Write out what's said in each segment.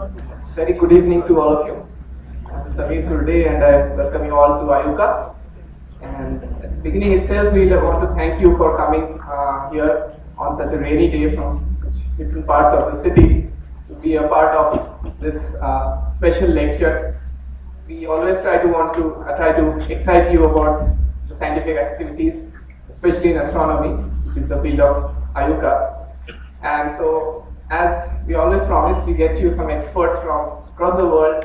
Very good evening to all of you. I'm Samir Dhurde and I welcome you all to IUCAA. And at the beginning itself, we want to thank you for coming uh, here on such a rainy day from different parts of the city to be a part of this uh, special lecture. We always try to want to uh, try to excite you about the scientific activities, especially in astronomy, which is the field of IUCAA. And so, as we always promise, we get you some experts from across the world,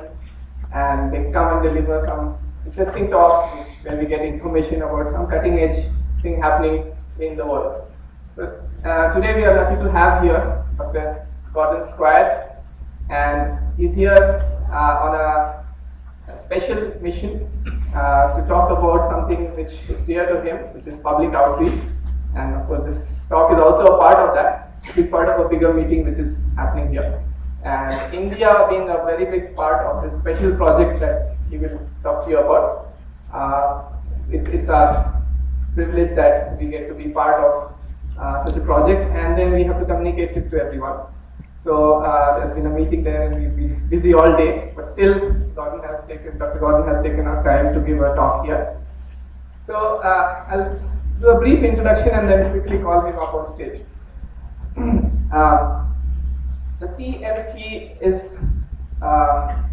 and they come and deliver some interesting talks where we get information about some cutting edge thing happening in the world. So, uh, today we are lucky to have here Dr. Gordon Squires, and he's here uh, on a, a, special mission uh, to talk about something which is dear to him, which is public outreach. And of course, this talk is also a part of that. He's part of a bigger meeting which is happening here. And India being a very big part of this special project that he will talk to you about. Uh, it, it's our privilege that we get to be part of uh, such a project and then we have to communicate it to everyone. So uh, there's been a meeting there and we've been busy all day, but still Gordon has taken, Dr. Gordon has taken our time to give a talk here. So uh, I'll do a brief introduction and then quickly call him up on stage. Uh, the TMT is uh,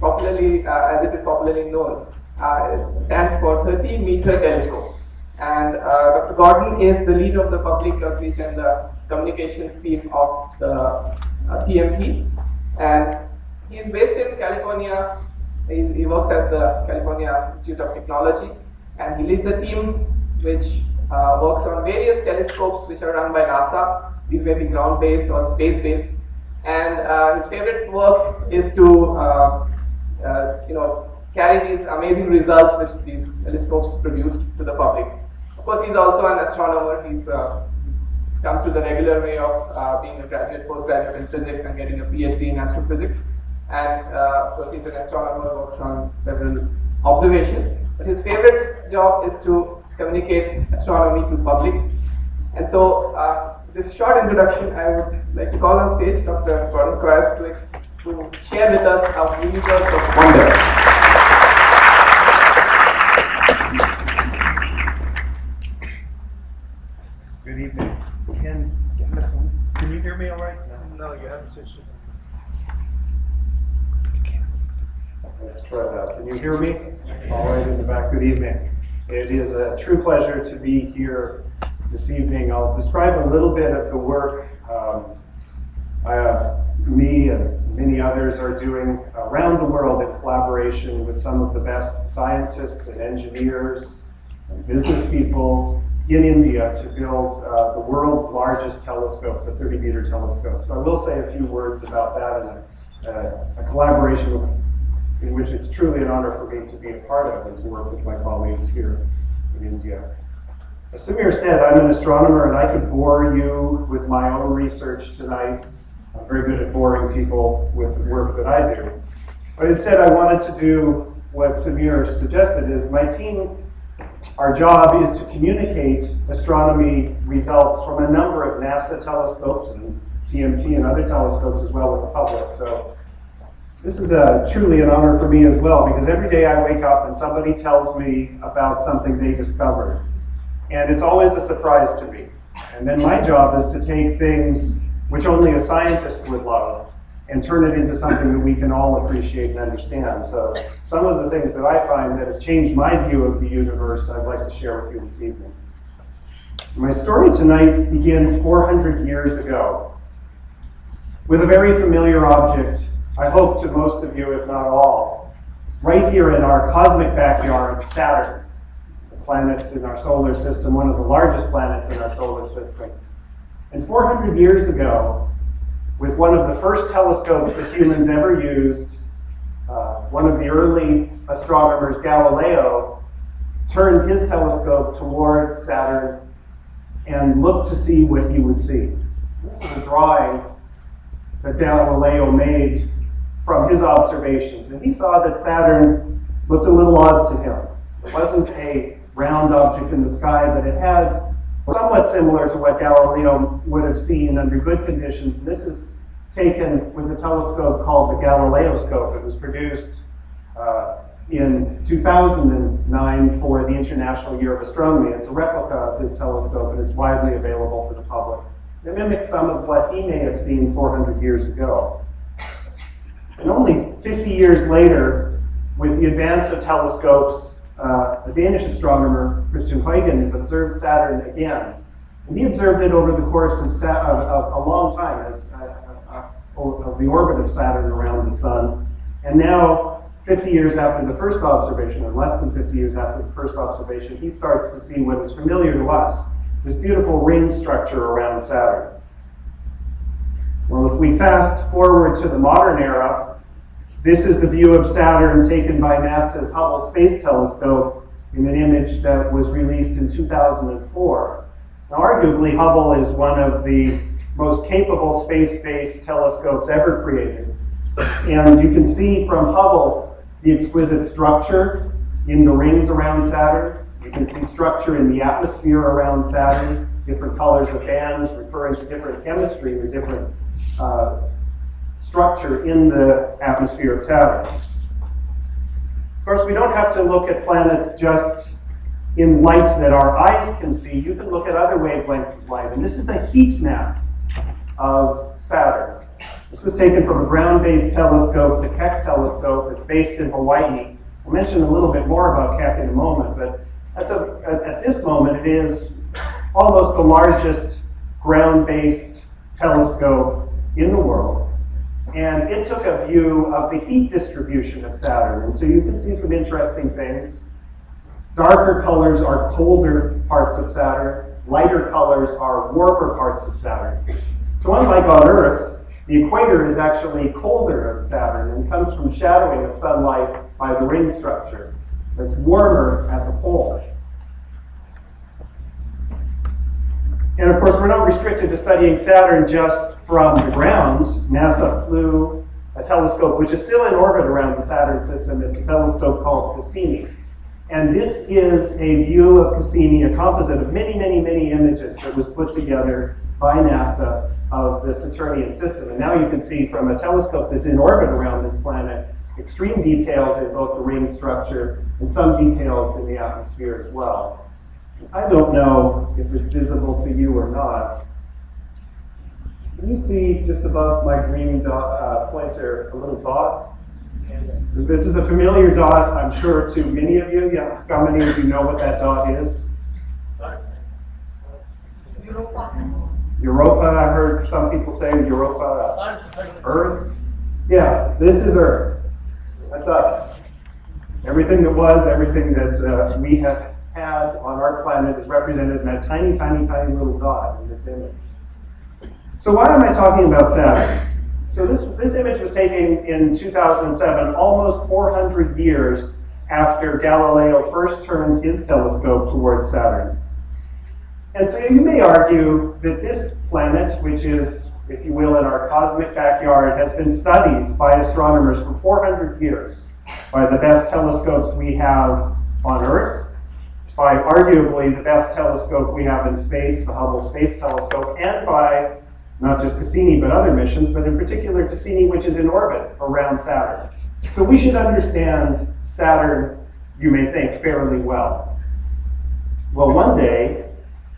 popularly, uh, as it is popularly known, uh, stands for 30 meter telescope. And Dr. Gordon is the lead of the public outreach and the communications team of the TMT. And he is based in California. He, he, works at the California Institute of Technology. And he leads a team which uh, works on various telescopes which are run by NASA. These may be ground-based or space-based. And uh, his favorite work is to, uh, uh, you know, carry these amazing results which these telescopes produce to the public. Of course, he's also an astronomer. He's, uh, he's come through the regular way of uh, being a graduate, postgraduate in physics and getting a PhD in astrophysics. And of course, he's an astronomer, works on several observations. But his favorite job is to communicate astronomy to public. And so, uh, this short introduction, I would like to call on stage Dr. Gordon Squires to, to share with us a universe of wonder. Good evening. Can, can you hear me all right? No, you have to switch Let's try that. Can you hear me? All right, in the back. Good evening. It is a true pleasure to be here this evening. I'll describe a little bit of the work um, uh, me and many others are doing around the world in collaboration with some of the best scientists and engineers and business people in India to build uh, the world's largest telescope, the 30 meter telescope. So I will say a few words about that and a, a, a collaboration in which it's truly an honor for me to be a part of and to work with my colleagues here in India. As Samir said, I'm an astronomer and I could bore you with my own research tonight. I'm very good at boring people with the work that I do. But instead I wanted to do what Samir suggested is my team our job is to communicate astronomy results from a number of NASA telescopes and TMT and other telescopes as well with the public. So this is a, truly an honor for me as well because every day I wake up and somebody tells me about something they discovered. And it's always a surprise to me. And then my job is to take things which only a scientist would love and turn it into something that we can all appreciate and understand. So some of the things that I find that have changed my view of the universe, I'd like to share with you this evening. My story tonight begins 400 years ago with a very familiar object, I hope to most of you, if not all, right here in our cosmic backyard, Saturn, the planets in our solar system, one of the largest planets in our solar system. And 400 years ago, with one of the first telescopes that humans ever used. Uh, one of the early astronomers, Galileo, turned his telescope towards Saturn and looked to see what he would see. This is a drawing that Galileo made from his observations. And he saw that Saturn looked a little odd to him. It wasn't a round object in the sky, but it had somewhat similar to what Galileo would have seen under good conditions. This is taken with a telescope called the Galileoscope. It was produced uh, in 2009 for the International Year of Astronomy. It's a replica of his telescope and it's widely available for the public. It mimics some of what he may have seen 400 years ago. And only 50 years later, with the advance of telescopes, uh, Danish astronomer, Christian Huygens, observed Saturn again. And he observed it over the course of, Sa- a long time as uh, uh, of the orbit of Saturn around the Sun. And now, 50 years after the first observation, or less than 50 years after the first observation, he starts to see what is familiar to us this beautiful ring structure around Saturn. Well, if we fast forward to the modern era, this is the view of Saturn taken by NASA's Hubble Space Telescope in an image that was released in 2004. Now, arguably, Hubble is one of the most capable space-based telescopes ever created. And you can see from Hubble the exquisite structure in the rings around Saturn. You can see structure in the atmosphere around Saturn, different colors of bands referring to different chemistry or different uh, structure in the atmosphere of Saturn. Of course, we don't have to look at planets just in light that our eyes can see. You can look at other wavelengths of light, and this is a heat map of Saturn. This was taken from a ground-based telescope, the Keck telescope. It's based in Hawaii. I'll mention a little bit more about Keck in a moment, but at, the, at, at this moment, it is almost the largest ground-based telescope in the world. And it took a view of the heat distribution of Saturn. And so you can see some interesting things. Darker colors are colder parts of Saturn. Lighter colors are warmer parts of Saturn. So unlike on Earth, the equator is actually colder of Saturn and comes from shadowing of sunlight by the ring structure. It's warmer at the poles. And of course, we're not restricted to studying Saturn just from the ground. NASA flew a telescope, which is still in orbit around the Saturn system. It's a telescope called Cassini. And this is a view of Cassini, a composite of many, many, many images that was put together by NASA of the Saturnian system. And now you can see from a telescope that's in orbit around this planet, extreme details in both the ring structure and some details in the atmosphere as well. I don't know if it's visible to you or not. Can you see just above my green dot, uh, pointer a little dot? This is a familiar dot, I'm sure, to many of you. Yeah, how many of you know what that dot is? Europa, Europa, I heard some people say Europa, Earth. Yeah, this is Earth. That's us. Everything that was, everything that uh, we have on our planet is represented in that tiny, tiny, tiny little dot in this image. So why am I talking about Saturn? So this, this image was taken in 2007, almost 400 years after Galileo first turned his telescope towards Saturn. And so you may argue that this planet, which is, if you will, in our cosmic backyard, has been studied by astronomers for 400 years by the best telescopes we have on Earth, by arguably the best telescope we have in space, the Hubble Space Telescope, and by not just Cassini, but other missions, but in particular Cassini, which is in orbit around Saturn. So we should understand Saturn, you may think, fairly well. Well, one day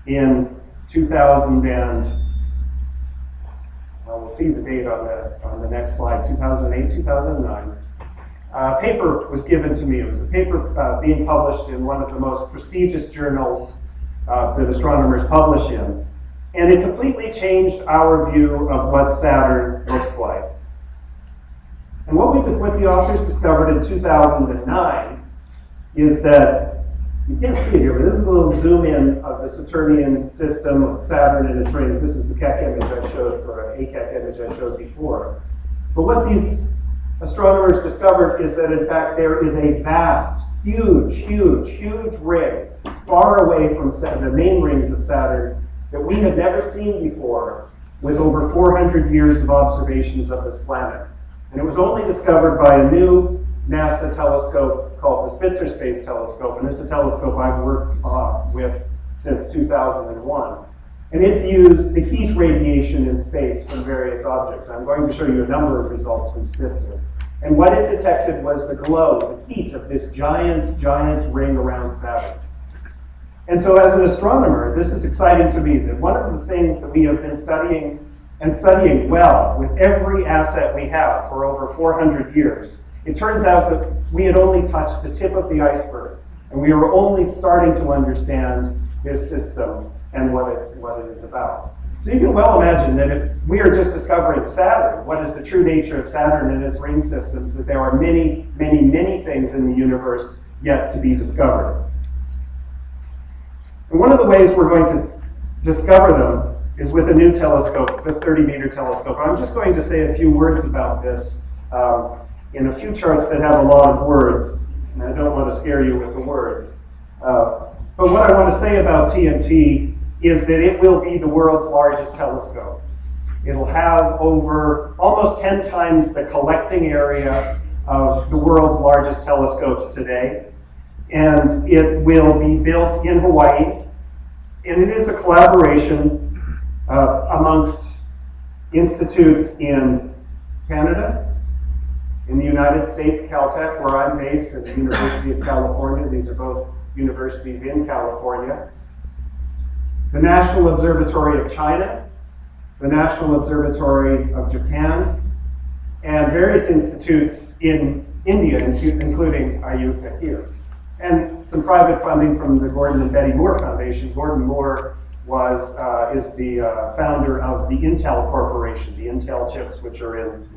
in 2000 and, well, we'll see the date on the, on the next slide, 2008, 2009, uh, paper was given to me. It was a paper uh, being published in one of the most prestigious journals uh, that astronomers publish in. And it completely changed our view of what Saturn looks like. And what, we, what the authors discovered in 2009 is that, you can't see it here, but this is a little zoom in of the Saturnian system of Saturn and its rings. This is the Keck image I showed, or a Keck image I showed before. But what these astronomers discovered is that in fact there is a vast, huge, huge, huge ring far away from the main rings of Saturn that we have never seen before with over 400 years of observations of this planet. And it was only discovered by a new NASA telescope called the Spitzer Space Telescope, and it's a telescope I've worked uh, with since 2001. And it views the heat radiation in space from various objects. I'm going to show you a number of results from Spitzer. And what it detected was the glow, the heat of this giant, giant ring around Saturn. And so as an astronomer, this is exciting to me that one of the things that we have been studying and studying well with every asset we have for over 400 years, it turns out that we had only touched the tip of the iceberg. And we were only starting to understand this system and what it, what it is about. So you can well imagine that if we are just discovering Saturn, what is the true nature of Saturn and its ring systems, that there are many, many, many things in the universe yet to be discovered. And one of the ways we're going to discover them is with a new telescope, the 30 meter telescope. I'm just going to say a few words about this um, in a few charts that have a lot of words, and I don't want to scare you with the words. Uh, but what I want to say about TMT is that it will be the world's largest telescope. It'll have over almost 10 times the collecting area of the world's largest telescopes today. And it will be built in Hawaii. And it is a collaboration uh, amongst institutes in Canada, in the United States, Caltech, where I'm based, and the University of California. These are both universities in California. The National Observatory of China, the National Observatory of Japan, and various institutes in India, including IUCAA here. And some private funding from the Gordon and Betty Moore Foundation. Gordon Moore was, uh, is the uh, founder of the Intel Corporation, the Intel chips, which are in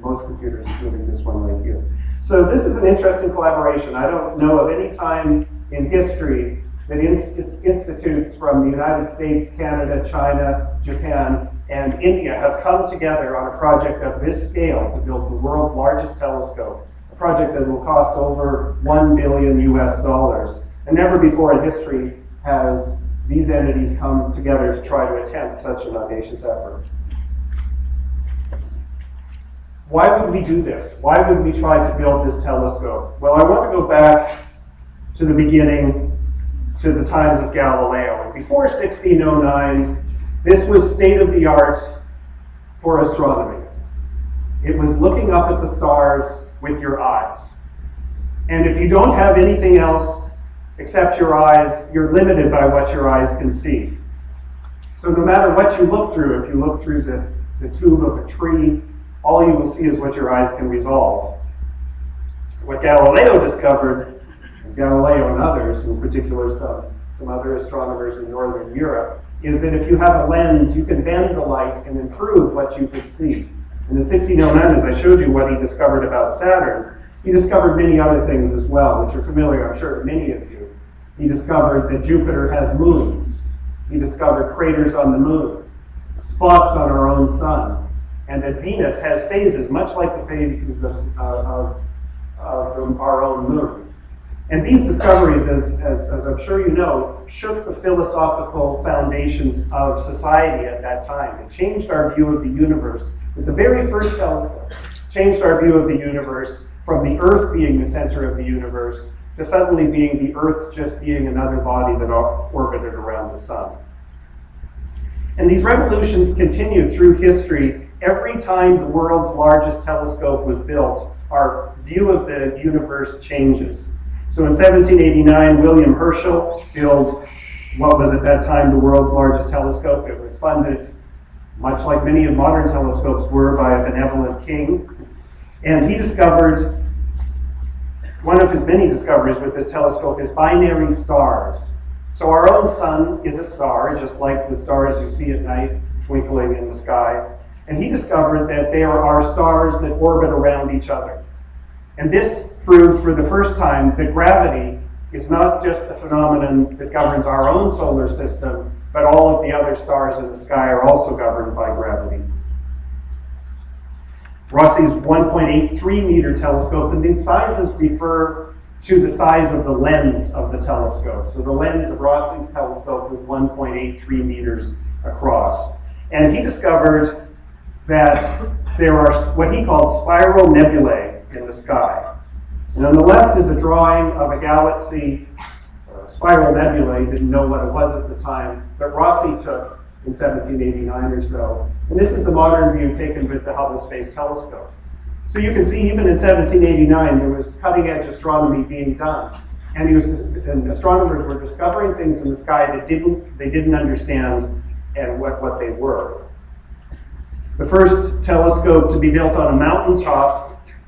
most computers, including this one right here. So this is an interesting collaboration. I don't know of any time in history that institutes from the United States, Canada, China, Japan, and India have come together on a project of this scale to build the world's largest telescope, a project that will cost over 1 billion US dollars. And never before in history has these entities come together to try to attempt such an audacious effort. Why would we do this? Why would we try to build this telescope? Well, I want to go back to the beginning, to the times of Galileo. And Before 1609, this was state of the art for astronomy. It was looking up at the stars with your eyes. And if you don't have anything else except your eyes, you're limited by what your eyes can see. So no matter what you look through, if you look through the, the tube of a tree, all you will see is what your eyes can resolve. What Galileo discovered Galileo and others, in particular some, some other astronomers in Northern Europe, is that if you have a lens, you can bend the light and improve what you could see. And in 1609, as I showed you what he discovered about Saturn, he discovered many other things as well, which are familiar, I'm sure, to many of you. He discovered that Jupiter has moons. He discovered craters on the moon, spots on our own sun, and that Venus has phases, much like the phases of, of, of our own moon. And these discoveries, as, as, as, I'm sure you know, shook the philosophical foundations of society at that time. It changed our view of the universe with the very first telescope, changed our view of the universe from the Earth being the center of the universe to suddenly being the Earth just being another body that orbited around the sun. And these revolutions continued through history. Every time the world's largest telescope was built, our view of the universe changes. So in 1789, William Herschel built what was at that time the world's largest telescope. It was funded, much like many of modern telescopes were, by a benevolent king. And he discovered, one of his many discoveries with this telescope is binary stars. So our own sun is a star, just like the stars you see at night twinkling in the sky. And he discovered that there are stars that orbit around each other. And this proved for the first time that gravity is not just the phenomenon that governs our own solar system, but all of the other stars in the sky are also governed by gravity. Rosse's 1.83 meter telescope, and these sizes refer to the size of the lens of the telescope. So the lens of Rosse's telescope was 1.83 meters across. And he discovered that there are what he called spiral nebulae in the sky. And on the left is a drawing of a galaxy, uh, spiral nebulae, didn't know what it was at the time, but Rosse took in 1789 or so. And this is the modern view taken with the Hubble Space Telescope. So you can see even in 1789, there was cutting edge astronomy being done. And, was, and astronomers were discovering things in the sky that didn't, they didn't understand and what, what they were. The first telescope to be built on a mountaintop,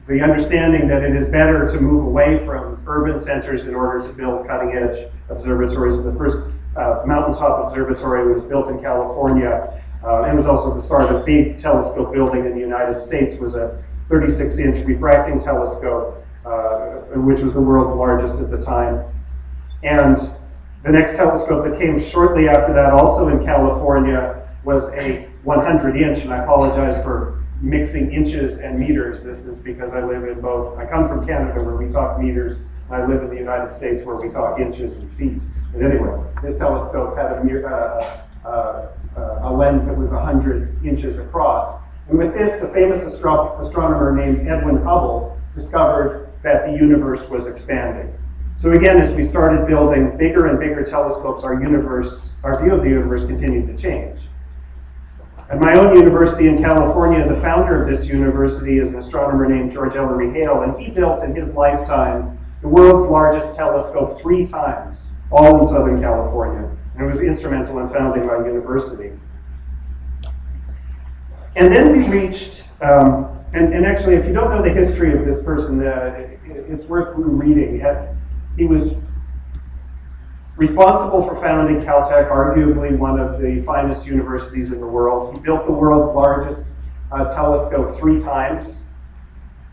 the understanding that it is better to move away from urban centers in order to build cutting edge observatories. The first uh, mountaintop observatory was built in California. Uh, and was also the start of a big telescope building in the United States was a 36 inch refracting telescope, uh, which was the world's largest at the time. And the next telescope that came shortly after that, also in California, was a 100 inch, and I apologize for mixing inches and meters. This is because I live in both, I come from Canada where we talk meters, I live in the United States where we talk inches and feet. But anyway, this telescope had a, uh, uh, uh, a lens that was 100 inches across. And with this, a famous astro astronomer named Edwin Hubble discovered that the universe was expanding. So again, as we started building bigger and bigger telescopes, our universe, our view of the universe continued to change. At my own university in California, the founder of this university is an astronomer named George Ellery Hale, and he built in his lifetime the world's largest telescope three times, all in Southern California, and it was instrumental in founding my university. And then we reached, um, and, and, actually, if you don't know the history of this person, uh, it, it's worth reading. He was responsible for founding Caltech, arguably one of the finest universities in the world. He built the world's largest uh, telescope three times.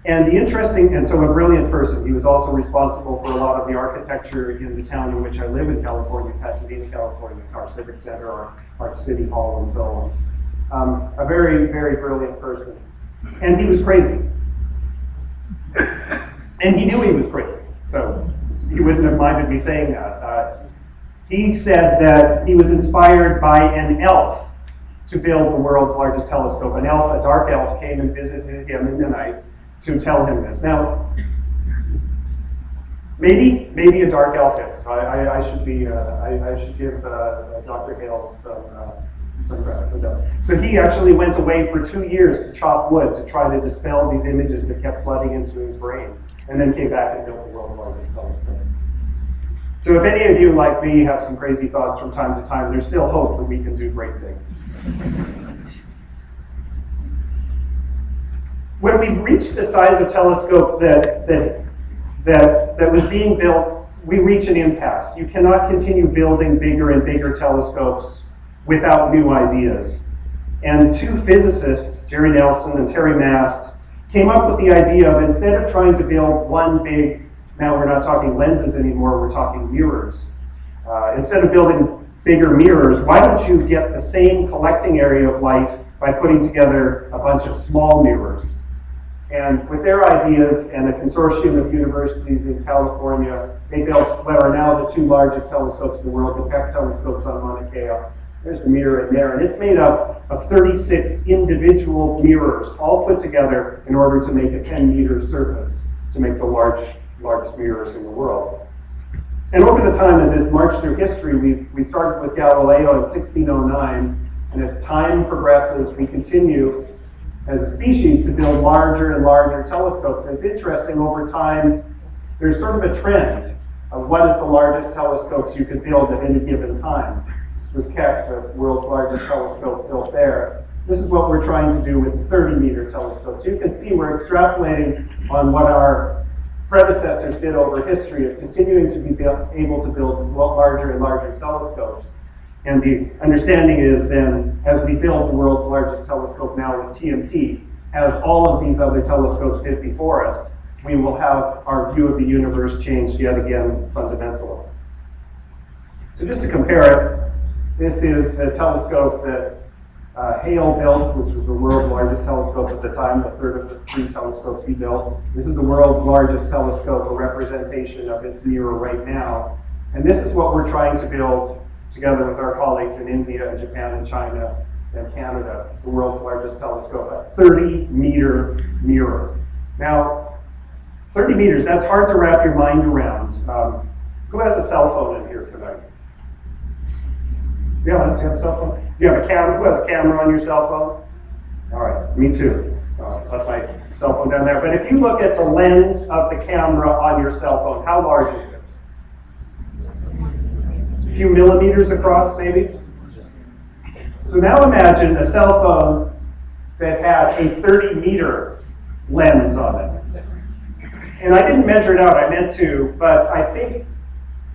And the interesting, and so a brilliant person, he was also responsible for a lot of the architecture in the town in which I live in California, Pasadena, California, our Civic Center, our, our City Hall, and so on. Um, a very, very brilliant person. And he was crazy. And he knew he was crazy. So he wouldn't have minded me saying that. Uh, he said that he was inspired by an elf to build the world's largest telescope. An elf, a dark elf, came and visited him in the night to tell him this. Now, maybe maybe a dark elf is. I, I, I should be. Uh, I, I, should give uh, Dr. Hale some. Uh, so he actually went away for two years to chop wood to try to dispel these images that kept flooding into his brain, and then came back and built the world's largest telescope. So if any of you, like me, have some crazy thoughts from time to time, there's still hope that we can do great things. when we reached the size of telescope that, that, that, that was being built, we reach an impasse. You cannot continue building bigger and bigger telescopes without new ideas. And two physicists, Jerry Nelson and Terry Mast, came up with the idea of instead of trying to build one big, now we're not talking lenses anymore, we're talking mirrors. Uh, instead of building bigger mirrors, why don't you get the same collecting area of light by putting together a bunch of small mirrors? And with their ideas and a consortium of universities in California, they built what are now the two largest telescopes in the world, the Keck telescopes on Mauna Kea there's the mirror in there, and it's made up of 36 individual mirrors, all put together in order to make a 10 meter surface to make the large, largest mirrors in the world. And over the time of this march through history, we, we started with Galileo in 1609, and as time progresses, we continue as a species to build larger and larger telescopes. And it's interesting, over time, there's sort of a trend of what is the largest telescopes you can build at any given time This was Keck, the world's largest telescope built there. This is what we're trying to do with 30 meter telescopes. You can see we're extrapolating on what our predecessors did over history of continuing to be able to build larger and larger telescopes. And the understanding is then, as we build the world's largest telescope now with TMT, as all of these other telescopes did before us, we will have our view of the universe changed yet again fundamentally. So just to compare it, this is the telescope that uh, Hale built, which was the world's largest telescope at the time, the third of the three telescopes he built. This is the world's largest telescope, a representation of its mirror right now. And this is what we're trying to build together with our colleagues in India and Japan and China and Canada, the world's largest telescope, a 30 meter mirror. Now, 30 meters, that's hard to wrap your mind around. Um, who has a cell phone in here tonight? Yeah, let's, have a cell phone? You have a camera, who has a camera on your cell phone? All right, me too. Uh, I'll put my cell phone down there. But if you look at the lens of the camera on your cell phone, how large is it? A few millimeters across, maybe? So now imagine a cell phone that has a 30 meter lens on it. And I didn't measure it out, I meant to, but I think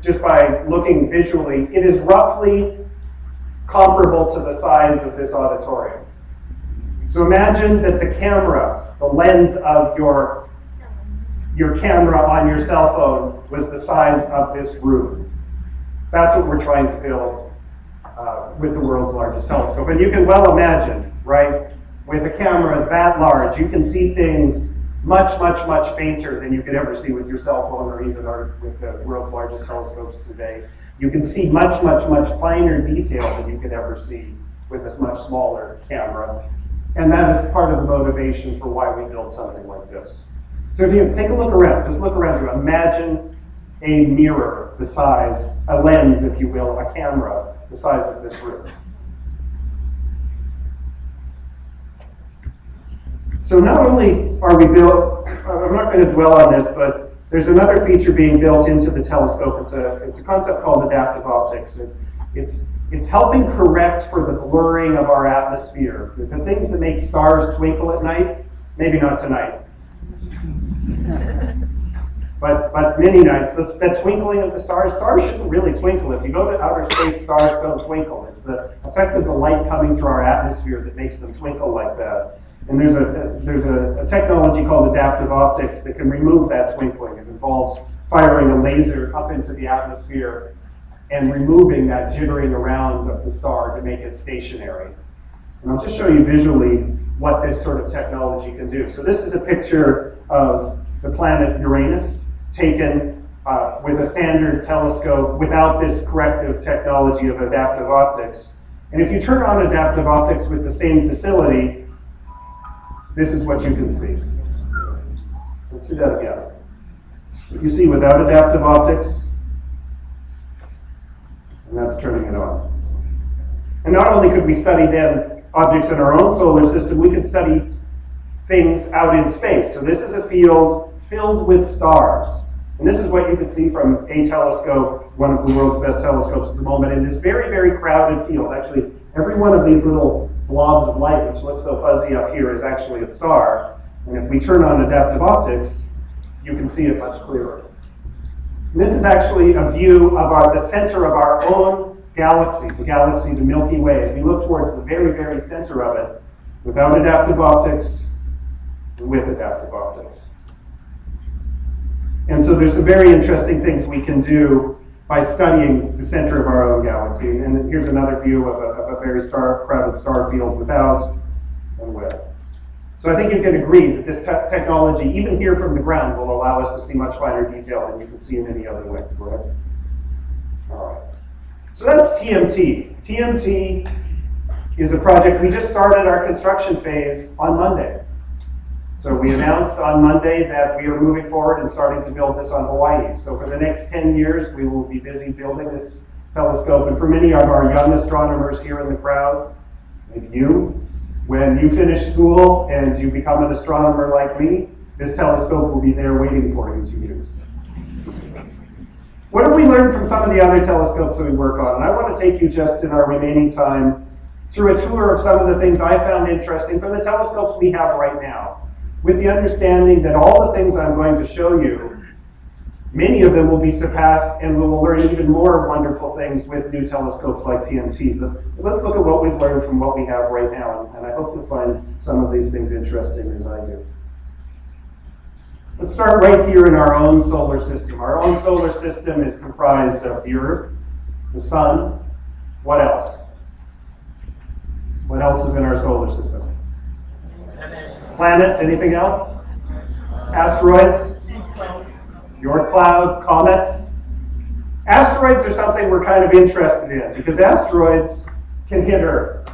just by looking visually, it is roughly comparable to the size of this auditorium. So imagine that the camera, the lens of your, your camera on your cell phone was the size of this room. That's what we're trying to build uh, with the world's largest telescope. And you can well imagine, right, with a camera that large, you can see things much, much, much fainter than you could ever see with your cell phone or even our, with the world's largest telescopes today. You can see much, much, much finer detail than you could ever see with a much smaller camera. And that is part of the motivation for why we build something like this. So if you take a look around, just look around you, imagine a mirror the size, a lens, if you will, a camera the size of this room. So not only are we built, I'm not going to dwell on this, but there's another feature being built into the telescope. It's a, it's a concept called adaptive optics. It, it's, it's helping correct for the blurring of our atmosphere. The, the things that make stars twinkle at night, maybe not tonight. But, but many nights, this, that twinkling of the stars, stars shouldn't really twinkle. If you go to outer space, stars don't twinkle. It's the effect of the light coming through our atmosphere that makes them twinkle like that. And there's a, there's a, a, technology called adaptive optics that can remove that twinkling. It involves firing a laser up into the atmosphere and removing that jittering around of the star to make it stationary. And I'll just show you visually what this sort of technology can do. So this is a picture of the planet Uranus taken uh, with a standard telescope without this corrective technology of adaptive optics. And if you turn on adaptive optics with the same facility, this is what you can see. Let's do that again. You see without adaptive optics, and that's turning it on. And not only could we study then objects in our own solar system, we could study things out in space. So this is a field filled with stars. And this is what you can see from a telescope, one of the world's best telescopes at the moment, in this very, very crowded field. Actually, every one of these little blobs of light, which looks so fuzzy up here, is actually a star. And if we turn on adaptive optics, you can see it much clearer. And this is actually a view of our, the center of our own galaxy, the galaxy, the Milky Way. If we look towards the very, very center of it, without adaptive optics, with adaptive optics. And so there's some very interesting things we can do by studying the center of our own galaxy. And here's another view of a, of a very star, crowded star field without and with. So I think you can agree that this te technology, even here from the ground, will allow us to see much finer detail than you can see in any other way? All right. So that's TMT. TMT is a project, we just started our construction phase on Monday. So we announced on Monday that we are moving forward and starting to build this on Hawaii. So for the next 10 years, we will be busy building this telescope. And for many of our young astronomers here in the crowd, maybe you, when you finish school and you become an astronomer like me, this telescope will be there waiting for you to use. What have we learned from some of the other telescopes that we work on? And I want to take you just in our remaining time through a tour of some of the things I found interesting from the telescopes we have right now with the understanding that all the things I'm going to show you, many of them will be surpassed and we will learn even more wonderful things with new telescopes like TMT. But let's look at what we've learned from what we have right now, and I hope you'll find some of these things interesting as I do. Let's start right here in our own solar system. Our own solar system is comprised of the Earth, the Sun, what else? What else is in our solar system? Planets, anything else? Asteroids? Oort cloud, comets? Asteroids are something we're kind of interested in because asteroids can hit Earth.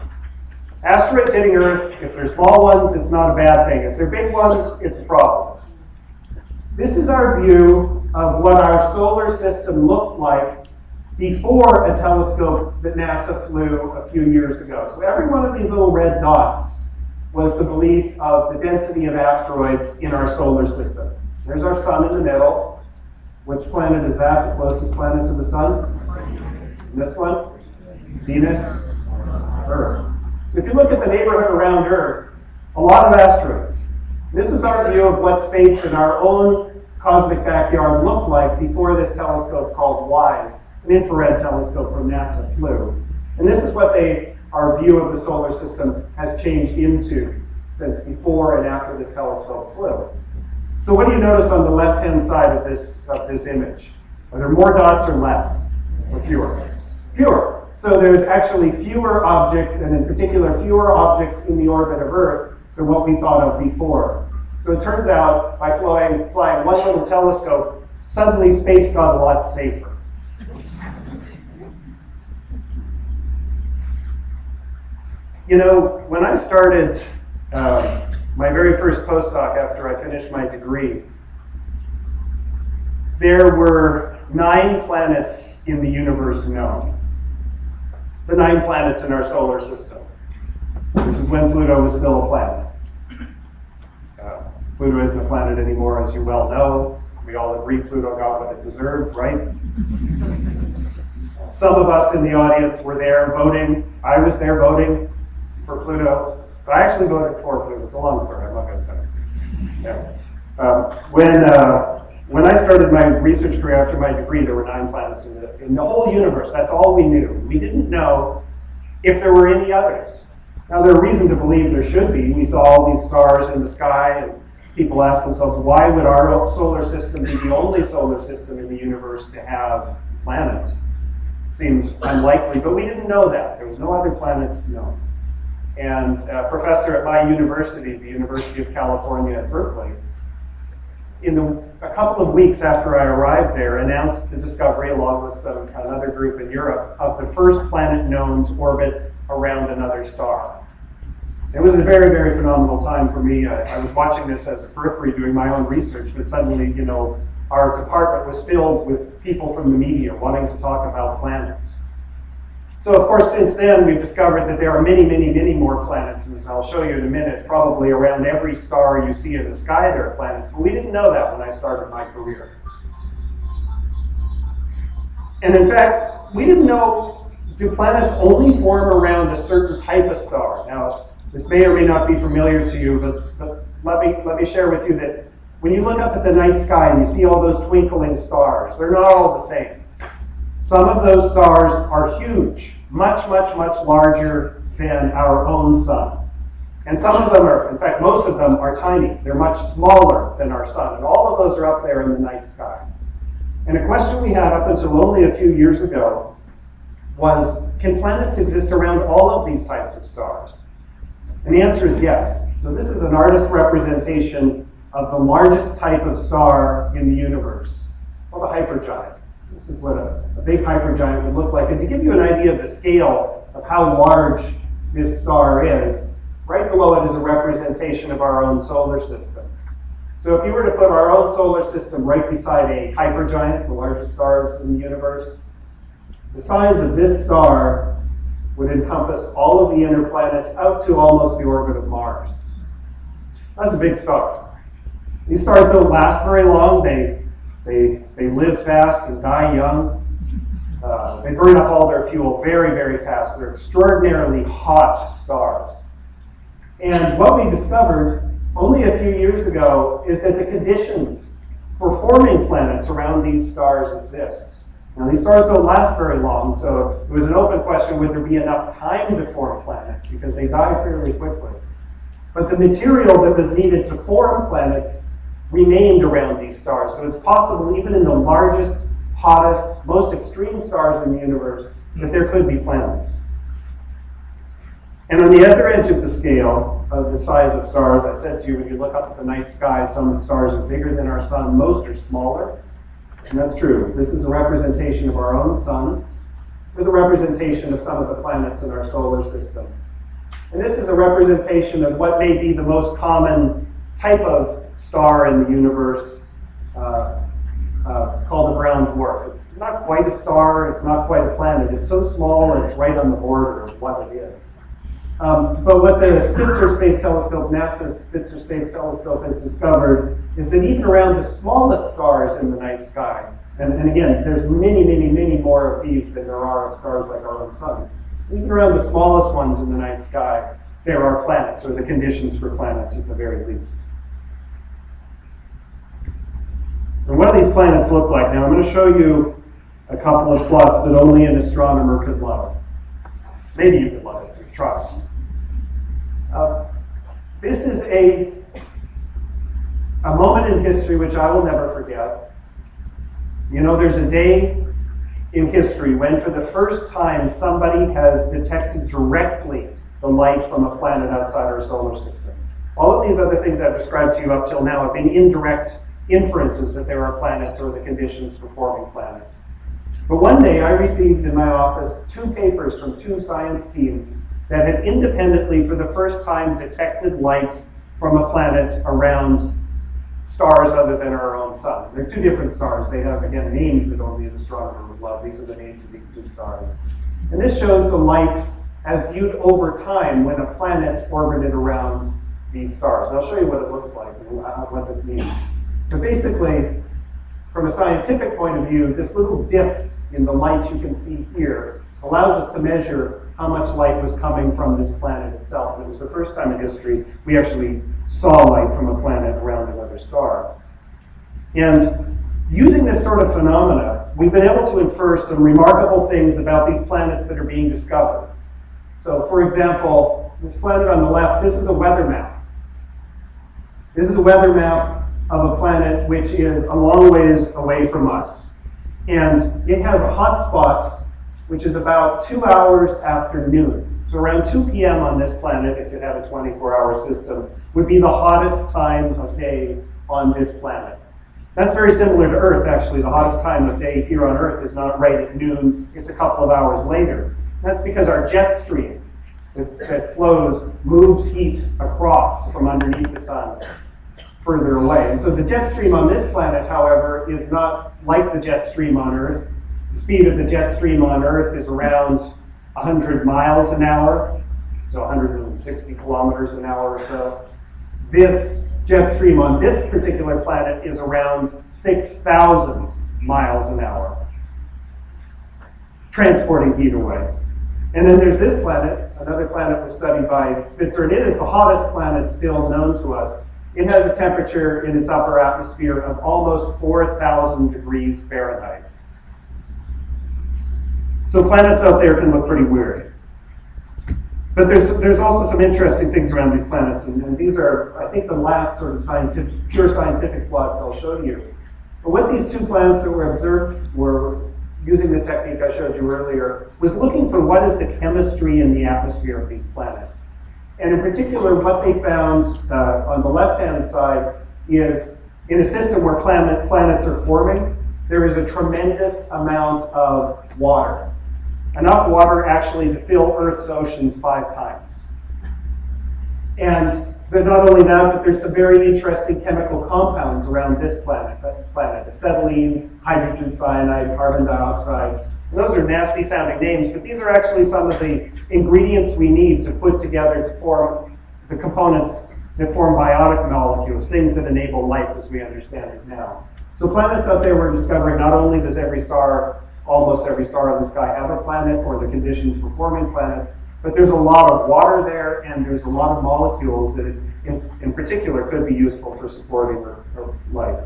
Asteroids hitting Earth, if they're small ones, it's not a bad thing. If they're big ones, it's a problem. This is our view of what our solar system looked like before a telescope that NASA flew a few years ago. So every one of these little red dots was the belief of the density of asteroids in our solar system. There's our sun in the middle. Which planet is that, the closest planet to the sun? This one? Venus? Earth. So if you look at the neighborhood around Earth, a lot of asteroids. This is our view of what space in our own cosmic backyard looked like before this telescope called WISE, an infrared telescope from NASA flew. And this is what they, our view of the solar system has changed into since before and after this telescope flew. So what do you notice on the left-hand side of this, of this image? Are there more dots or less? Or fewer? Fewer. So there's actually fewer objects, and in particular, fewer objects in the orbit of Earth than what we thought of before. So it turns out, by flying, flying one little telescope, suddenly space got a lot safer. You know, when I started uh, my very first postdoc after I finished my degree, there were nine planets in the universe known. The nine planets in our solar system. This is when Pluto was still a planet. Uh, Pluto isn't a planet anymore, as you well know. We all agree Pluto got what it deserved, right? Some of us in the audience were there voting. I was there voting for Pluto, but I actually voted for Pluto. It's a long story. I'm not going to tell you. Yeah. Um, when uh, when I started my research career after my degree, there were nine planets in the in the whole universe. That's all we knew. We didn't know if there were any others. Now, there's reason to believe there should be. We saw all these stars in the sky, and people ask themselves, why would our solar system be the only solar system in the universe to have planets? Seemed unlikely, but we didn't know that. There was no other planets known. And a professor at my university, the University of California at Berkeley, in the, a couple of weeks after I arrived there, announced the discovery, along with some, another group in Europe, of the first planet known to orbit around another star. It was a very, very phenomenal time for me. I, I was watching this as a periphery doing my own research, but suddenly, you know, our department was filled with people from the media wanting to talk about planets. So of course, since then, we've discovered that there are many, many, many more planets, and I'll show you in a minute, probably around every star you see in the sky there are planets, but we didn't know that when I started my career. And in fact, we didn't know, do planets only form around a certain type of star? Now, this may or may not be familiar to you, but, but let, me, let me share with you that when you look up at the night sky and you see all those twinkling stars, they're not all the same. Some of those stars are huge, much, much, much larger than our own sun. And some of them are, in fact, most of them are tiny. They're much smaller than our sun. And all of those are up there in the night sky. And a question we had up until only a few years ago was, can planets exist around all of these types of stars? And the answer is yes. So this is an artist representation of the largest type of star in the universe, called a hypergiant. This is what a, a big hypergiant would look like. And to give you an idea of the scale of how large this star is, right below it is a representation of our own solar system. So if you were to put our own solar system right beside a hypergiant, the largest stars in the universe, the size of this star would encompass all of the inner planets out to almost the orbit of Mars. That's a big star. These stars don't last very long. They, they, they live fast and die young. Uh, they burn up all their fuel very, very fast. They're extraordinarily hot stars. And what we discovered only a few years ago is that the conditions for forming planets around these stars exists. Now, these stars don't last very long, so it was an open question would there be enough time to form planets because they die fairly quickly. But the material that was needed to form planets remained around these stars. So it's possible, even in the largest, hottest, most extreme stars in the universe, that there could be planets. And on the other edge of the scale of the size of stars, I said to you, when you look up at the night sky, some of the stars are bigger than our sun, most are smaller. And that's true. This is a representation of our own sun with a representation of some of the planets in our solar system. And this is a representation of what may be the most common type of star in the universe. Uh, uh, called a brown dwarf. It's not quite a star, it's not quite a planet. It's so small, it's right on the border of what it is. Um, but what the Spitzer Space Telescope, NASA's Spitzer Space Telescope has discovered is that even around the smallest stars in the night sky, and, and again, there's many, many, many more of these than there are of stars like our own sun. Even around the smallest ones in the night sky, there are planets, or the conditions for planets at the very least. And what do these planets look like? Now I'm going to show you a couple of plots that only an astronomer could love. Maybe you could love it you try. Uh, this is a, a moment in history which I will never forget. You know, there's a day in history when for the first time somebody has detected directly the light from a planet outside our solar system. All of these other things I've described to you up till now have been indirect inferences that there are planets or the conditions for forming planets. But one day I received in my office two papers from two science teams that had independently, for the first time, detected light from a planet around stars other than our own sun. They're two different stars. They have, again, names that only an astronomer would love. These are the names of these two stars. And this shows the light as viewed over time when a planet orbited around these stars. And I'll show you what it looks like and what this means. But basically, from a scientific point of view, this little dip in the light you can see here allows us to measure how much light was coming from this planet itself. And it was the first time in history we actually saw light from a planet around another star. And using this sort of phenomena, we've been able to infer some remarkable things about these planets that are being discovered. So for example, this planet on the left, this is a weather map. This is a weather map of a planet which is a long ways away from us. And it has a hot spot which is about two hours after noon. So around 2 p.m. on this planet, if it had a 24-hour system, would be the hottest time of day on this planet. That's very similar to Earth, actually. The hottest time of day here on Earth is not right at noon, it's a couple of hours later. That's because our jet stream that, that flows moves heat across from underneath the sun further away. And so the jet stream on this planet, however, is not like the jet stream on Earth. The speed of the jet stream on Earth is around 100 miles an hour, so 160 kilometers an hour or so. This jet stream on this particular planet is around 6,000 miles an hour, transporting heat away. And then there's this planet, another planet was studied by Spitzer, and it is the hottest planet still known to us. It has a temperature in its upper atmosphere of almost 4,000 degrees Fahrenheit. So planets out there can look pretty weird. But there's, there's also some interesting things around these planets, and, and these are, I think, the last sort of scientific, pure scientific plots I'll show you. But what these two planets that were observed were using the technique I showed you earlier, was looking for what is the chemistry in the atmosphere of these planets. And in particular, what they found uh, on the left-hand side is in a system where planet, planets are forming, there is a tremendous amount of water. Enough water actually to fill Earth's oceans five times. And but not only that, but there's some very interesting chemical compounds around this planet, planet acetylene, hydrogen cyanide, carbon dioxide, those are nasty sounding names, but these are actually some of the ingredients we need to put together to form the components that form biotic molecules, things that enable life as we understand it now. So planets out there we're discovering not only does every star, almost every star in the sky have a planet or the conditions for forming planets, but there's a lot of water there and there's a lot of molecules that in, in particular could be useful for supporting life.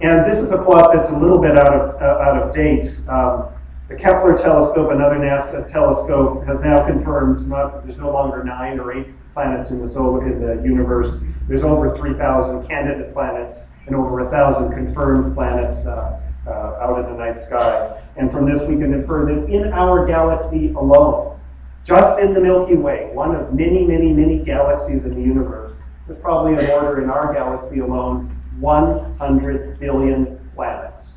And this is a plot that's a little bit out of, uh, out of date. Um, the Kepler telescope, another NASA telescope, has now confirmed not, there's no longer nine or eight planets in the solar in the universe. There's over 3,000 candidate planets and over 1,000 confirmed planets uh, uh, out in the night sky. And from this, we can infer that in our galaxy alone, just in the Milky Way, one of many, many, many galaxies in the universe, there's probably an order in our galaxy alone 100 billion planets.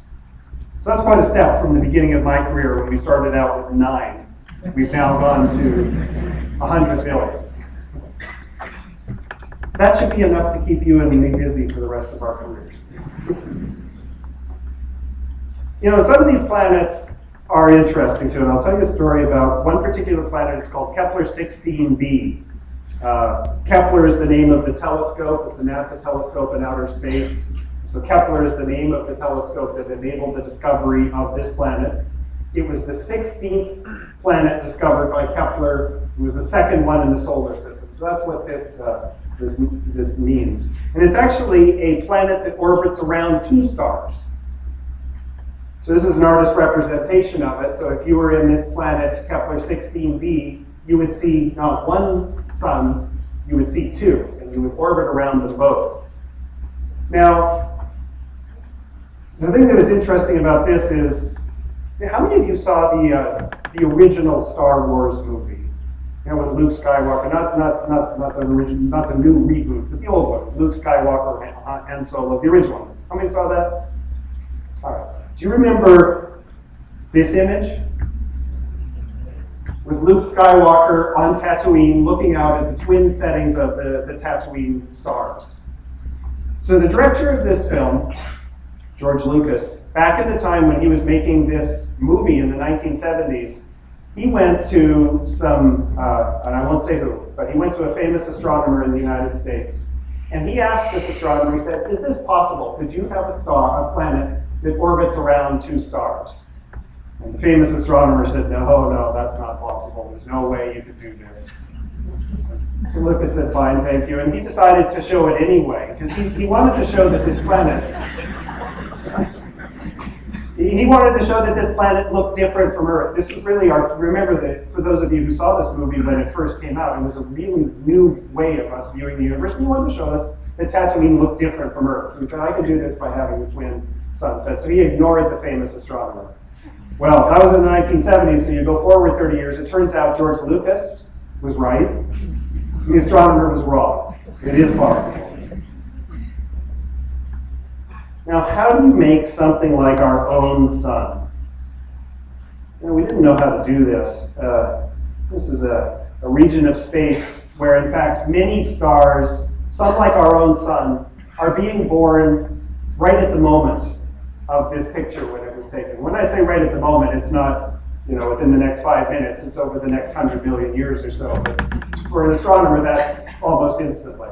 So that's quite a step from the beginning of my career when we started out with nine. We've now gone to 100 billion. that should be enough to keep you and me busy for the rest of our careers. you know, some of these planets are interesting too, and I'll tell you a story about one particular planet. It's called Kepler 16b. Uh, Kepler is the name of the telescope. It's a NASA telescope in outer space. So Kepler is the name of the telescope that enabled the discovery of this planet. It was the 16th planet discovered by Kepler. It was the second one in the solar system. So that's what this, uh, this, this means. And it's actually a planet that orbits around two stars. So this is an artist representation of it. So if you were in this planet, Kepler 16b, you would see not one sun, you would see two, and you would orbit around them both. Now, the thing that was interesting about this is, how many of you saw the, uh, the original Star Wars movie? You know, with Luke Skywalker, not, not, not, not the original, not the new reboot, but the old one, Luke Skywalker and, and Solo, the original one. How many saw that? All right. Do you remember this image? With Luke Skywalker on Tatooine looking out at the twin settings of the, the Tatooine stars. So the director of this film, George Lucas, back in the time when he was making this movie in the 1970s, he went to some, uh, and I won't say who, but he went to a famous astronomer in the United States. And he asked this astronomer, he said, is this possible? Could you have a star, a planet, that orbits around two stars. And the famous astronomer said, no, no, that's not possible. There's no way you could do this. So Lucas said, fine, thank you. And he decided to show it anyway, because he, he wanted to show that this planet, he wanted to show that this planet looked different from Earth. This was really our, remember that for those of you who saw this movie when it first came out, it was a really new way of us viewing the universe. He wanted to show us that Tatooine looked different from Earth. So he said, I could do this by having a twin sunset. So he ignored the famous astronomer. Well, that was in the 1970s, so you go forward 30 years. It turns out George Lucas was right. The astronomer was wrong. It is possible. Now, how do you make something like our own sun? Know, we didn't know how to do this. Uh, this is a, a region of space where, in fact, many stars, some like our own sun, are being born right at the moment of this picture when it was taken. When I say right at the moment, it's not you know, within the next five minutes, it's over the next hundred million years or so. But for an astronomer, that's almost instantly.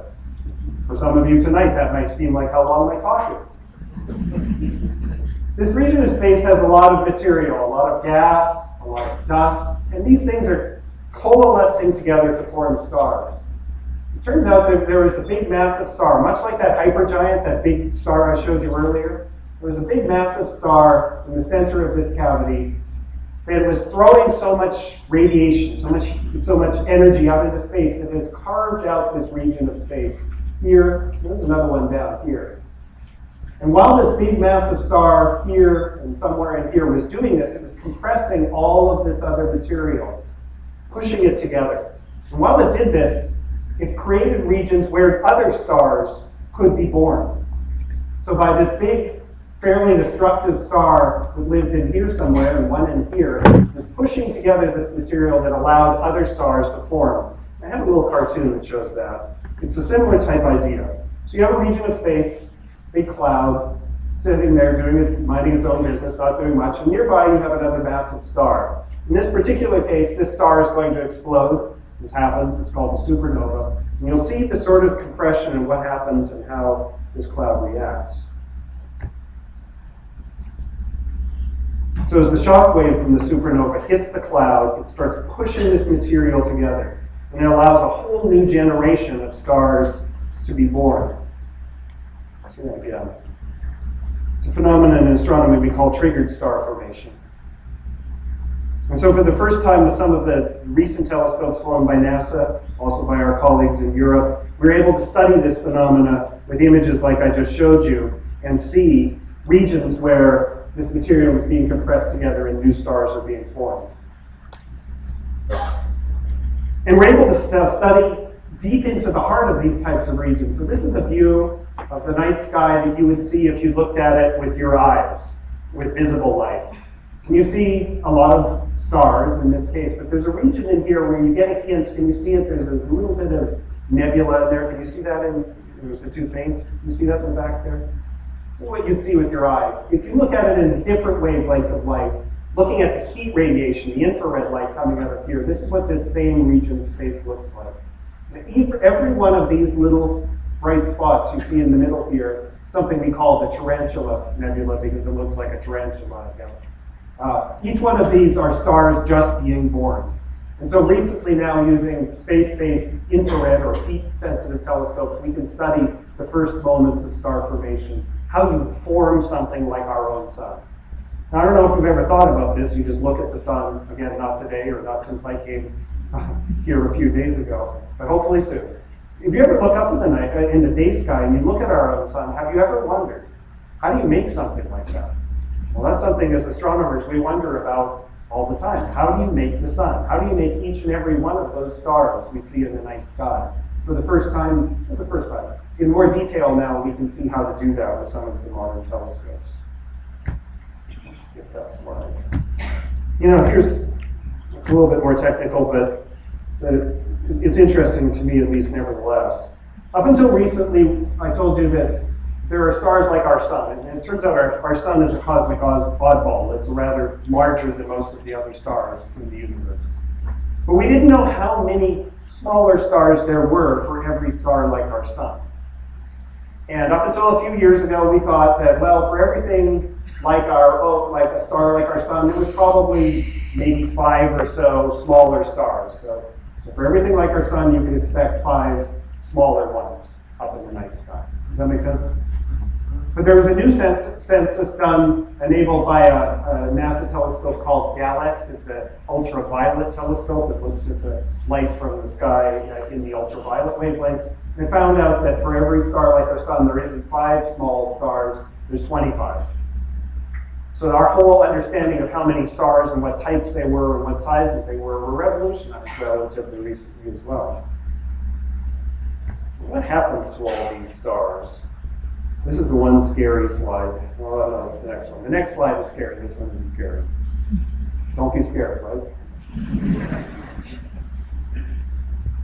For some of you tonight, that might seem like how long my talk is. This region of space has a lot of material, a lot of gas, a lot of dust, and these things are coalescing together to form stars. It turns out that there is a big massive star, much like that hypergiant, that big star I showed you earlier. There was a big massive star in the center of this cavity that was throwing so much radiation, so much, so much energy out into space that has carved out this region of space. Here, there's another one down here. And while this big massive star here and somewhere in here was doing this, it was compressing all of this other material, pushing it together. And while it did this, it created regions where other stars could be born. So by this big fairly destructive star that lived in here somewhere and one in here was pushing together this material that allowed other stars to form. I have a little cartoon that shows that. It's a similar type idea. So you have a region of space, big cloud, sitting there doing it, minding its own business, not doing much, and nearby you have another massive star. In this particular case, this star is going to explode. This happens, it's called a supernova. And you'll see the sort of compression and what happens and how this cloud reacts. So as the shock wave from the supernova hits the cloud, it starts pushing this material together, and it allows a whole new generation of stars to be born. It's a phenomenon in astronomy we call triggered star formation. And so for the first time with some of the recent telescopes flown by NASA, also by our colleagues in Europe, we we're able to study this phenomena with images like I just showed you and see regions where this material is being compressed together and new stars are being formed. And we're able to study deep into the heart of these types of regions. So this is a view of the night sky that you would see if you looked at it with your eyes, with visible light. Can you see a lot of stars in this case? But there's a region in here where you get a hint. Can you see it? There's a little bit of nebula in there. Can you see that in, was it too faint? You see that in the back there? What you'd see with your eyes. If you look at it in a different wavelength of light, looking at the heat radiation, the infrared light coming out of here, this is what this same region of space looks like. Every one of these little bright spots you see in the middle here, something we call the Tarantula Nebula because it looks like a tarantula. Uh, each one of these are stars just being born. And so recently now using space-based infrared or heat-sensitive telescopes, we can study the first moments of star formation, how you form something like our own sun. Now, I don't know if you've ever thought about this. You just look at the sun, again, not today or not since I came here a few days ago, but hopefully soon. If you ever look up in the night, uh, in the day sky, and you look at our own sun, have you ever wondered, how do you make something like that? Well, that's something as astronomers we wonder about all the time. How do you make the sun? How do you make each and every one of those stars we see in the night sky? For the first time, for the first time, in more detail now, we can see how to do that with some of the modern telescopes. Let's get that slide. You know, here's, it's a little bit more technical, but, but it's interesting to me at least nevertheless. Up until recently, I told you that there are stars like our sun, and it turns out our, our sun is a cosmic oddball. It's rather larger than most of the other stars in the universe. But we didn't know how many smaller stars there were for every star like our sun. And up until a few years ago, we thought that, well, for everything like our oh, like a star like our sun, there was probably maybe five or so smaller stars. So, so for everything like our sun, you can expect five smaller ones up in the night sky. Does that make sense? But there was a new census done enabled by a, a, NASA telescope called GALEX. It's an ultraviolet telescope that looks at the light from the sky uh, in the ultraviolet wavelengths. They found out that for every star like our sun, there isn't five small stars, there's 25. So our whole understanding of how many stars and what types they were and what sizes they were were revolutionized relatively recently as well. What happens to all these stars? This is the one scary slide. Oh, no, it's the next one. The next slide is scary. This one isn't scary. Don't be scared, right?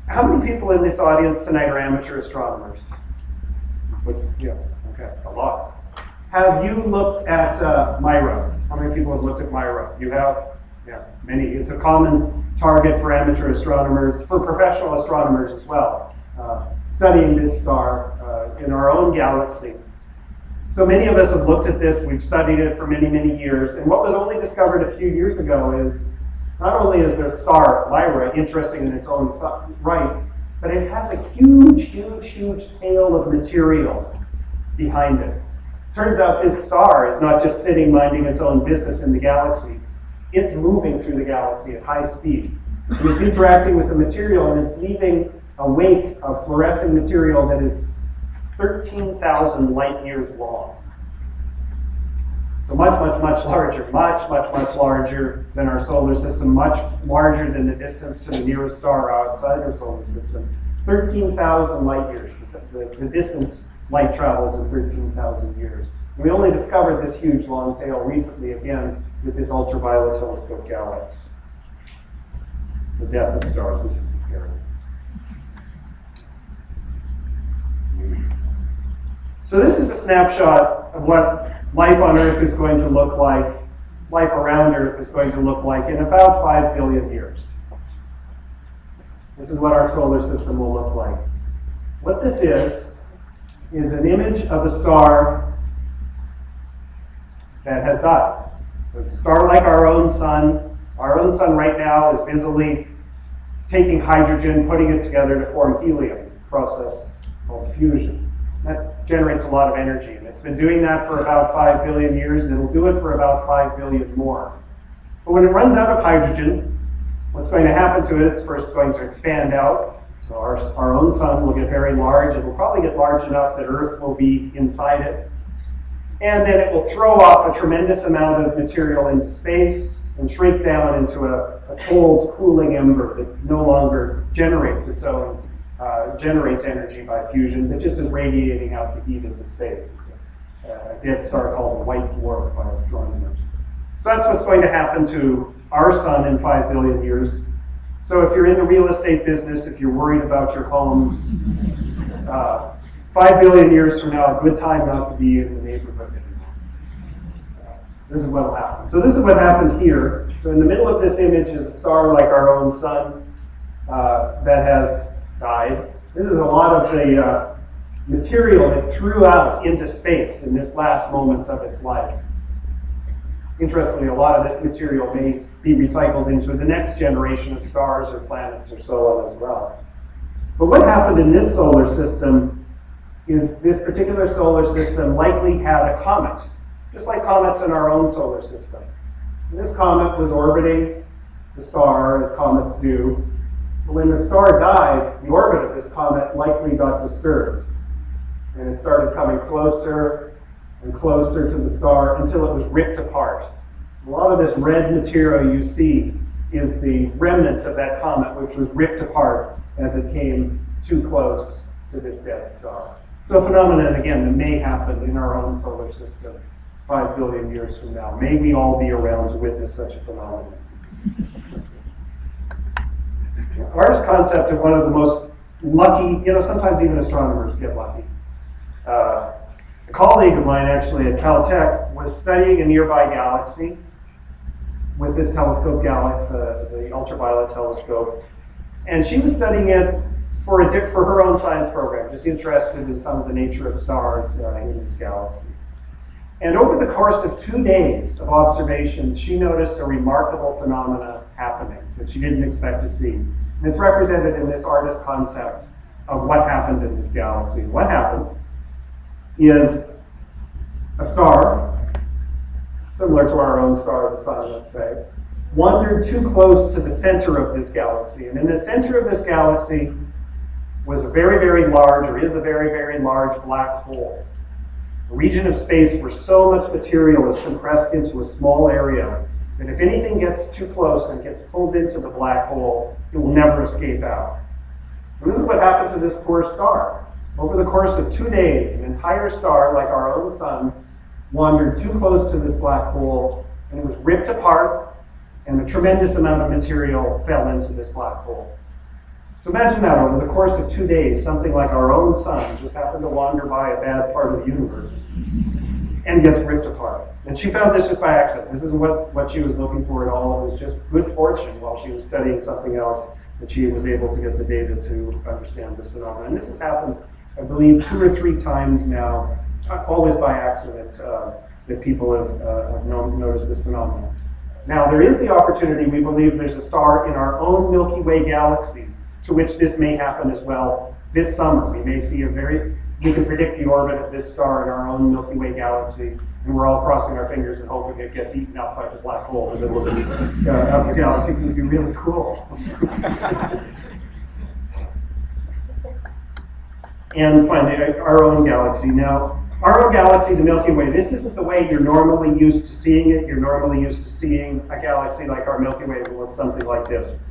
How many people in this audience tonight are amateur astronomers? yeah, okay, a lot. Have you looked at uh, MIRA? How many people have looked at MIRA? You have? Yeah, many. It's a common target for amateur astronomers, for professional astronomers as well, uh, studying this star uh, in our own galaxy. So many of us have looked at this, we've studied it for many, many years, and what was only discovered a few years ago is not only is the star, Mira, interesting in its own right, but it has a huge, huge, huge tail of material behind it. Turns out this star is not just sitting minding its own business in the galaxy, it's moving through the galaxy at high speed. And it's interacting with the material and it's leaving a wake of fluorescing material that is 13,000 light years long. So much, much, much larger, much, much, much larger than our solar system, much larger than the distance to the nearest star outside our solar system. 13,000 light years. The, the, the, distance light travels in 13,000 years. We only discovered this huge long tail recently, again, with this ultraviolet telescope GALEX. The death of stars, this is the scary So this is a snapshot of what life on Earth is going to look like, life around Earth is going to look like in about 5 billion years. This is what our solar system will look like. What this is, is an image of a star that has died. So it's a star like our own sun. Our own sun right now is busily taking hydrogen, putting it together to form helium, process called fusion. That generates a lot of energy, and it's been doing that for about 5 billion years, and it'll do it for about 5 billion more. But when it runs out of hydrogen, what's going to happen to it, it's first going to expand out. So our, our own sun will get very large. It will probably get large enough that Earth will be inside it. And then it will throw off a tremendous amount of material into space and shrink down into a, a cold, cooling ember that no longer generates its own uh, generates energy by fusion but just is radiating out the heat into space. It's a, a dead star called a white dwarf by astronomers. So that's what's going to happen to our sun in 5 billion years. So if you're in the real estate business, if you're worried about your homes, uh, five billion years from now, a good time not to be in the neighborhood anymore. This is what will happen. So this is what happened here. So in the middle of this image is a star like our own sun uh, that has died. This is a lot of the uh, material it threw out into space in this last moments of its life. Interestingly, a lot of this material may be recycled into the next generation of stars or planets or so on as well. But what happened in this solar system is this particular solar system likely had a comet, just like comets in our own solar system. And this comet was orbiting the star as comets do. But when the star died, the orbit of this comet likely got disturbed. And it started coming closer and closer to the star until it was ripped apart. A lot of this red material you see is the remnants of that comet, which was ripped apart as it came too close to this dead star. So a phenomenon, again, that may happen in our own solar system five billion years from now. May we all be around to witness such a phenomenon. Artist concept of one of the most lucky, you know, sometimes even astronomers get lucky. Uh, a colleague of mine actually at Caltech was studying a nearby galaxy with this telescope GALEX, uh, the ultraviolet telescope. And she was studying it for, a, for her own science program, just interested in some of the nature of stars uh, in this galaxy. And over the course of two days of observations, she noticed a remarkable phenomena happening that she didn't expect to see. And it's represented in this artist concept of what happened in this galaxy. What happened is a star, similar to our own star, the sun, let's say, wandered too close to the center of this galaxy. And in the center of this galaxy was a very, very large, or is a very, very large black hole. A region of space where so much material is compressed into a small area that if anything gets too close and gets pulled into the black hole, it will never escape out. And this is what happened to this poor star. Over the course of two days, an entire star, like our own sun, wandered too close to this black hole and it was ripped apart, and a tremendous amount of material fell into this black hole. So imagine that over the course of two days, something like our own sun just happened to wander by a bad part of the universe and gets ripped apart. And she found this just by accident. This isn't what, what she was looking for at all. It was just good fortune while she was studying something else that she was able to get the data to understand this phenomenon. And this has happened, I believe, two or three times now, always by accident, uh, that people have, uh, have known, noticed this phenomenon. Now, there is the opportunity, we believe there's a star in our own Milky Way galaxy to which this may happen as well this summer. We may see a very, we can predict the orbit of this star in our own Milky Way galaxy, and we're all crossing our fingers and hoping it gets eaten up by the black hole in the middle of the, uh, of the galaxy, because it would be really cool. and finally, our own galaxy. Now, our own galaxy, the Milky Way, this isn't the way you're normally used to seeing it. You're normally used to seeing a galaxy like our Milky Way will look something like this.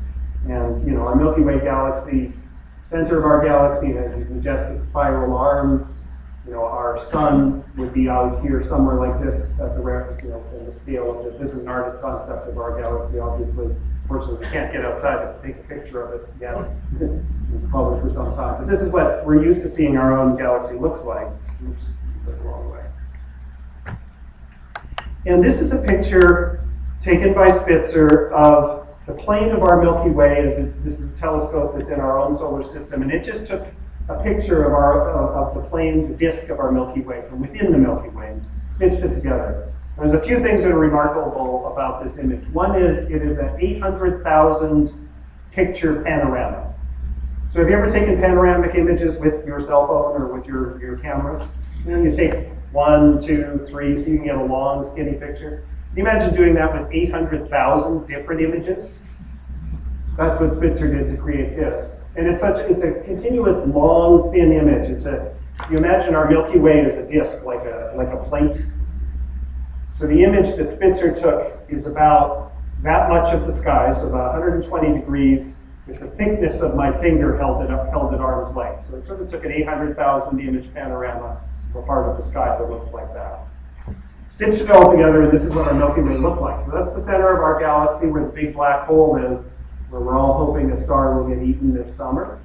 And, you know, our Milky Way galaxy, center of our galaxy has these majestic spiral arms. You know, our sun would be out here somewhere like this at the, you know, in the scale of this. This is an artist concept of our galaxy, obviously. Fortunately, we can't get outside to take a picture of it yet. Probably for some time. But this is what we're used to seeing our own galaxy looks like. Oops, the wrong way. And this is a picture taken by Spitzer of the plane of our Milky Way is this is a telescope that's in our own solar system, and it just took a picture of our of the plane, the disk of our Milky Way from within the Milky Way, stitched it together. There's a few things that are remarkable about this image. One is it is an 800,000 picture panorama. So have you ever taken panoramic images with your cell phone or with your, your cameras? You know, you take one, two, three, so you can get a long, skinny picture. Can you imagine doing that with 800,000 different images? That's what Spitzer did to create this. And it's such it's a continuous long thin image. It's a you imagine our Milky Way is a disk, like a like a plate. So the image that Spitzer took is about that much of the sky, so about 120 degrees, with the thickness of my finger held it up, held at arm's length. So it sort of took an 800,000 image panorama for part of the sky that looks like that stitched it all together, and this is what our Milky Way looked like. So that's the center of our galaxy where the big black hole is. where we're all hoping a star will get eaten this summer.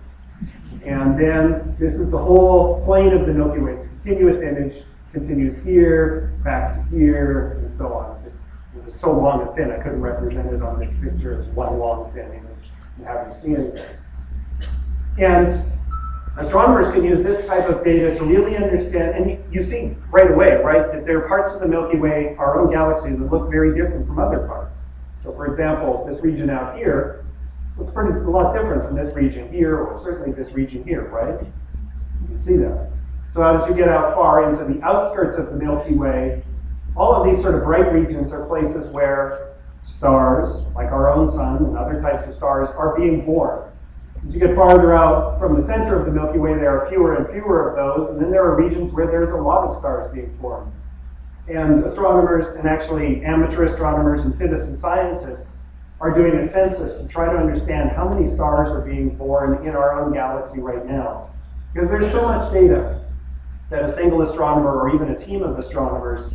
And then this is the whole plane of the Milky Way. It's a continuous image, continues here, back to here, and so on. Just, it was so long and thin, I couldn't represent it on this picture as one long thin image and have you see anything. And astronomers can use this type of data to really understand, and you, see right away, right, that there are parts of the Milky Way, our own galaxy, that look very different from other parts. So for example, this region out here looks pretty a lot different from this region here, or certainly this region here, right? You can see that. So as you get out far into the outskirts of the Milky Way, all of these sort of bright regions are places where stars, like our own sun and other types of stars, are being born. As you get farther out from the center of the Milky Way, there are fewer and fewer of those, and then there are regions where there's a lot of stars being formed. And astronomers, and actually amateur astronomers and citizen scientists, are doing a census to try to understand how many stars are being born in our own galaxy right now. Because there's so much data that a single astronomer or even a team of astronomers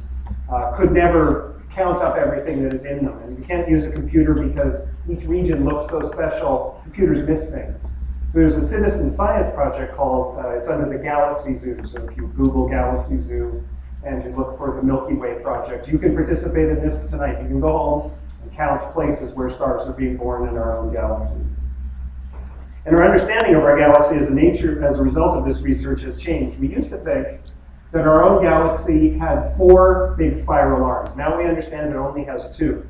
uh, could never count up everything that is in them. And you can't use a computer because each region looks so special, computers miss things. So there's a citizen science project called, uh, it's under the Galaxy Zoo. So if you Google Galaxy Zoo and you look for the Milky Way project, you can participate in this tonight. You can go home and count places where stars are being born in our own galaxy. And our understanding of our galaxy as a nature, as a result of this research has changed. We used to think that our own galaxy had four big spiral arms. Now we understand it only has two.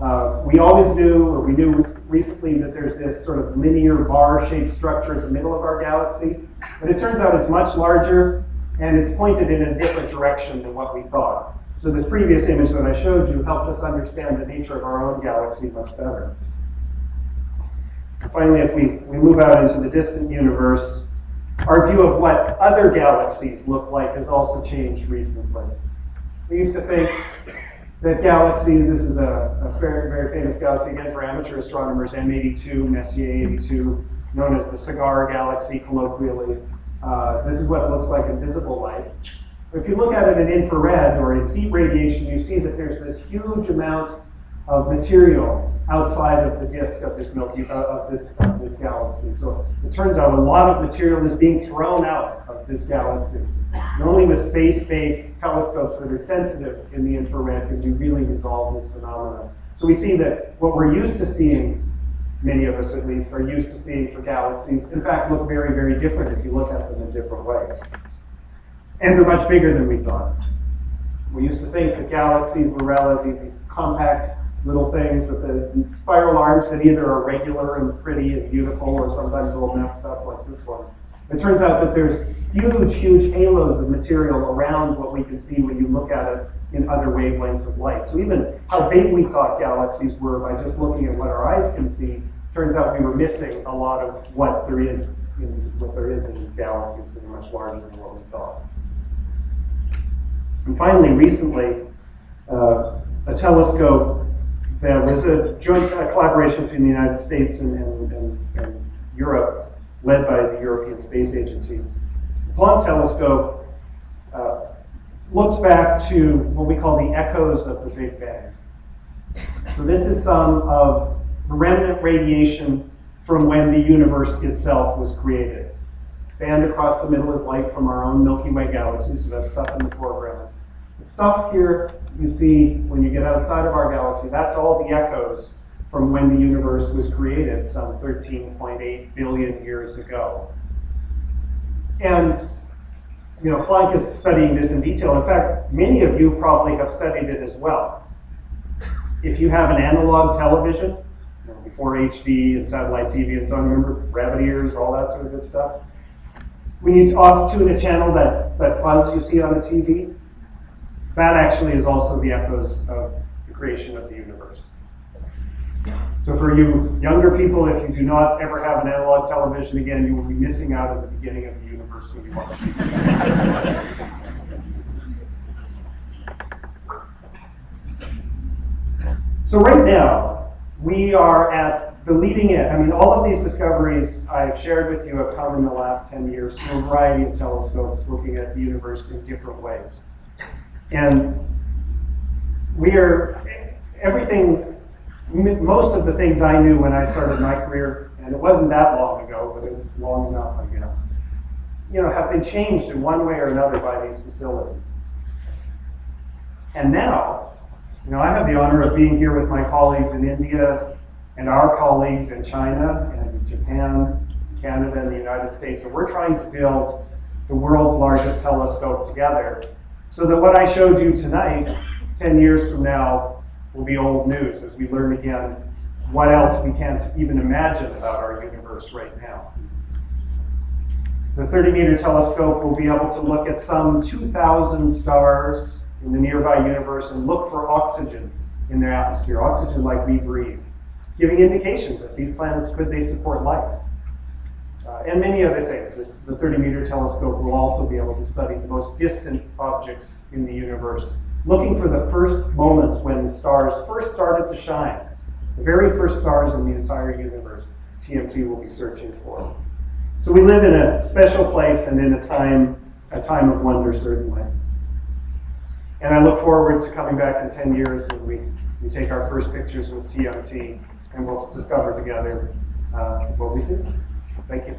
Uh, we always knew, or we knew recently, that there's this sort of linear bar-shaped structure in the middle of our galaxy, but it turns out it's much larger and it's pointed in a different direction than what we thought. So this previous image that I showed you helped us understand the nature of our own galaxy much better. Finally, if we, we move out into the distant universe, our view of what other galaxies look like has also changed recently. We used to think that galaxies, this is a, a very, very famous galaxy again for amateur astronomers, M82, Messier 82, known as the cigar galaxy colloquially. Uh, this is what it looks like in visible light. If you look at it in infrared or in heat radiation, you see that there's this huge amount of material outside of the disk of this Milky uh, of this of this galaxy. So it turns out a lot of material is being thrown out of this galaxy. And only with space-based telescopes that are sensitive in the infrared can we really resolve this phenomenon. So we see that what we're used to seeing, many of us at least, are used to seeing for galaxies, in fact, look very, very different if you look at them in different ways. And they're much bigger than we thought. We used to think that galaxies were relatively compact little things with the spiral arms that either are regular and pretty and beautiful or sometimes a little messed up like this one. It turns out that there's huge, huge halos of material around what we can see when you look at it in other wavelengths of light. So even how big we thought galaxies were by just looking at what our eyes can see, turns out we were missing a lot of what there is in what there is in these galaxies that are much larger than what we thought. And finally, recently, uh, a telescope there was a joint uh, collaboration between the United States and, and, and, and, Europe, led by the European Space Agency. The Planck telescope uh, looked back to what we call the echoes of the Big Bang. So this is some of remnant radiation from when the universe itself was created. Band across the middle is light from our own Milky Way galaxy, so that's stuff in the foreground. Stuff here you see when you get outside of our galaxy, that's all the echoes from when the universe was created some 13.8 billion years ago. And you know, Planck is studying this in detail. In fact, many of you probably have studied it as well. If you have an analog television, you know, before HD and satellite TV and so on, remember rabbit ears, all that sort of good stuff? When you off tune a channel, that, that fuzz you see on the TV, that actually is also the echoes of the creation of the universe. So for you younger people, if you do not ever have an analog television again, you will be missing out at the beginning of the universe when you watch so right now, we are at the leading edge. I mean, all of these discoveries I've shared with you have come in the last 10 years through a variety of telescopes looking at the universe in different ways. And we are, everything most of the things I knew when I started my career, and it wasn't that long ago, but it was long enough, I guess, you know, have been changed in one way or another by these facilities. And now, you know, I have the honor of being here with my colleagues in India and our colleagues in China and Japan, Canada, and the United States, and we're trying to build the world's largest telescope together so that what I showed you tonight, 10 years from now, will be old news as we learn again what else we can't even imagine about our universe right now. The 30 meter telescope will be able to look at some 2,000 stars in the nearby universe and look for oxygen in their atmosphere, oxygen like we breathe, giving indications that these planets could they support life. Uh, and many other things. This, the 30 meter telescope will also be able to study the most distant objects in the universe, looking for the first moments when stars first started to shine. The very first stars in the entire universe, TMT will be searching for. So we live in a special place and in a time, a time of wonder, certainly. And I look forward to coming back in 10 years when we, we take our first pictures with TMT and we'll discover together uh, what we see. Thank you.